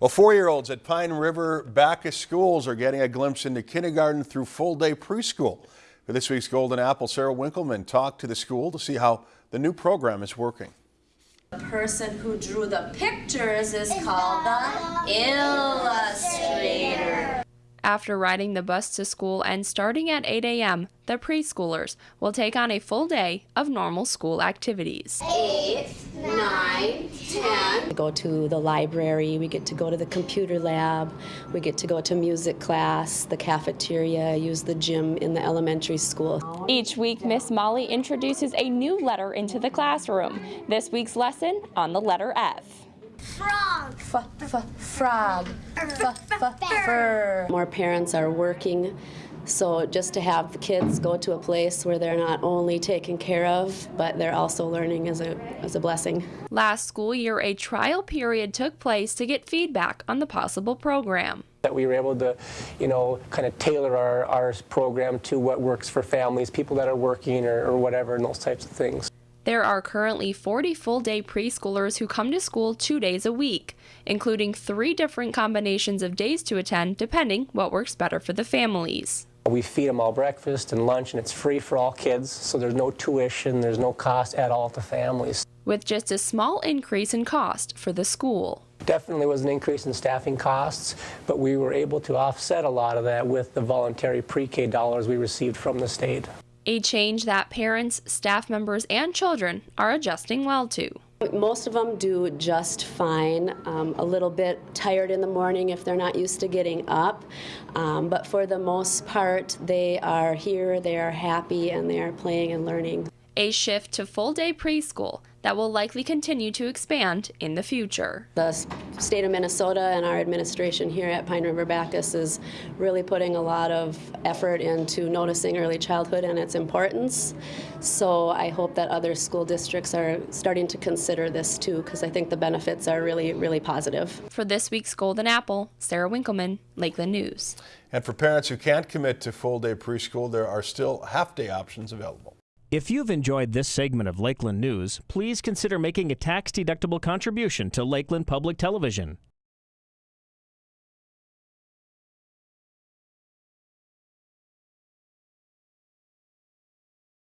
Well, four-year-olds at Pine River Backus Schools are getting a glimpse into kindergarten through full-day preschool. For this week's Golden Apple, Sarah Winkleman talked to the school to see how the new program is working. The person who drew the pictures is called the illustrator. After riding the bus to school and starting at 8 a.m., the preschoolers will take on a full day of normal school activities. Eight, nine, ten. We go to the library, we get to go to the computer lab, we get to go to music class, the cafeteria, use the gym in the elementary school. Each week, Miss Molly introduces a new letter into the classroom. This week's lesson on the letter F. Frog. F, f, frog. F, f, fur. More parents are working, so just to have the kids go to a place where they're not only taken care of, but they're also learning is a, is a blessing. Last school year, a trial period took place to get feedback on the possible program. That we were able to, you know, kind of tailor our, our program to what works for families, people that are working or, or whatever, and those types of things. There are currently 40 full day preschoolers who come to school two days a week, including three different combinations of days to attend depending what works better for the families. We feed them all breakfast and lunch, and it's free for all kids, so there's no tuition, there's no cost at all to families. With just a small increase in cost for the school. Definitely was an increase in staffing costs, but we were able to offset a lot of that with the voluntary pre-K dollars we received from the state. A change that parents, staff members, and children are adjusting well to. Most of them do just fine, um, a little bit tired in the morning if they're not used to getting up, um, but for the most part they are here, they are happy, and they are playing and learning. A shift to full day preschool that will likely continue to expand in the future. The state of Minnesota and our administration here at Pine River Backus is really putting a lot of effort into noticing early childhood and its importance. So I hope that other school districts are starting to consider this too because I think the benefits are really, really positive. For this week's Golden Apple, Sarah Winkleman, Lakeland News. And for parents who can't commit to full-day preschool, there are still half-day options available. If you've enjoyed this segment of Lakeland News, please consider making a tax-deductible contribution to Lakeland Public Television.